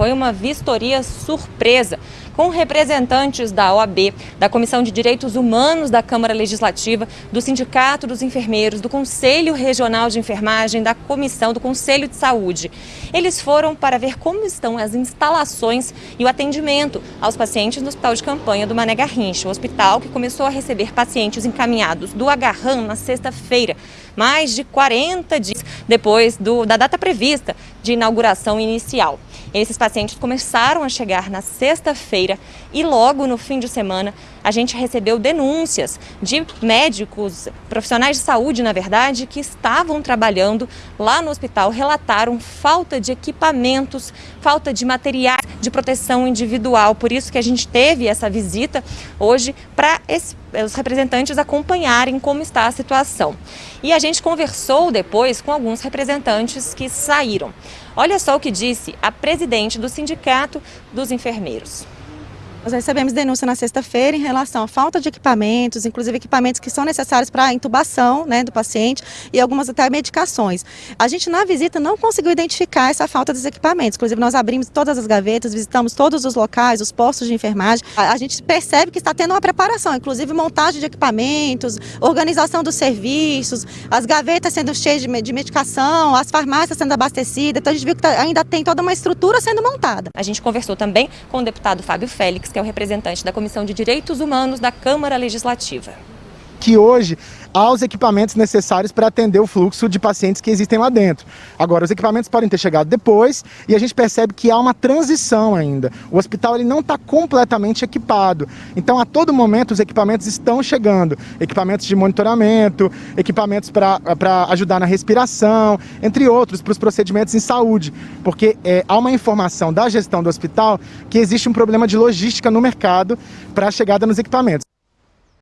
foi uma vistoria surpresa com representantes da OAB, da Comissão de Direitos Humanos da Câmara Legislativa, do Sindicato dos Enfermeiros, do Conselho Regional de Enfermagem, da Comissão do Conselho de Saúde. Eles foram para ver como estão as instalações e o atendimento aos pacientes no Hospital de Campanha do Mané Garrincha, o hospital que começou a receber pacientes encaminhados do Agarram na sexta-feira, mais de 40 dias depois do, da data prevista de inauguração inicial. Esses pacientes começaram a chegar na sexta-feira e logo no fim de semana a gente recebeu denúncias de médicos, profissionais de saúde, na verdade, que estavam trabalhando lá no hospital, relataram falta de equipamentos, falta de materiais de proteção individual. Por isso que a gente teve essa visita hoje para os representantes acompanharem como está a situação. E a gente conversou depois com alguns representantes que saíram. Olha só o que disse a presidente do Sindicato dos Enfermeiros. Nós recebemos denúncia na sexta-feira em relação à falta de equipamentos, inclusive equipamentos que são necessários para a intubação né, do paciente e algumas até medicações. A gente na visita não conseguiu identificar essa falta dos equipamentos, inclusive nós abrimos todas as gavetas, visitamos todos os locais, os postos de enfermagem. A, gente percebe que está tendo uma preparação, inclusive montagem de equipamentos, organização dos serviços, as gavetas sendo cheias de, de medicação, as farmácias sendo abastecidas, então a gente viu que tá, ainda tem toda uma estrutura sendo montada. A gente conversou também com o deputado Fábio Félix, que é o representante da Comissão de Direitos Humanos da Câmara Legislativa. Que hoje há os equipamentos necessários para atender o fluxo de pacientes que existem lá dentro. Agora, os equipamentos podem ter chegado depois e a gente percebe que há uma transição ainda. O hospital ele não está completamente equipado. Então, a todo momento, os equipamentos estão chegando. Equipamentos de monitoramento, equipamentos para ajudar na respiração, entre outros, para os procedimentos em saúde. Porque é, há uma informação da gestão do hospital que existe um problema de logística no mercado para a chegada nos equipamentos.